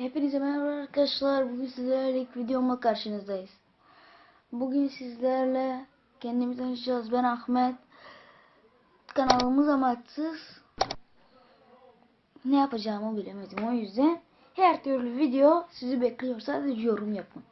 Hepinize merhaba arkadaşlar. Bugün sizlerle ilk videomla karşınızdayız. Bugün sizlerle kendimizi tanışacağız. Ben Ahmet. Kanalımız amaçsız. Ne yapacağımı bilemedim. O yüzden her türlü video sizi bekliyor. Sadece yorum yapın.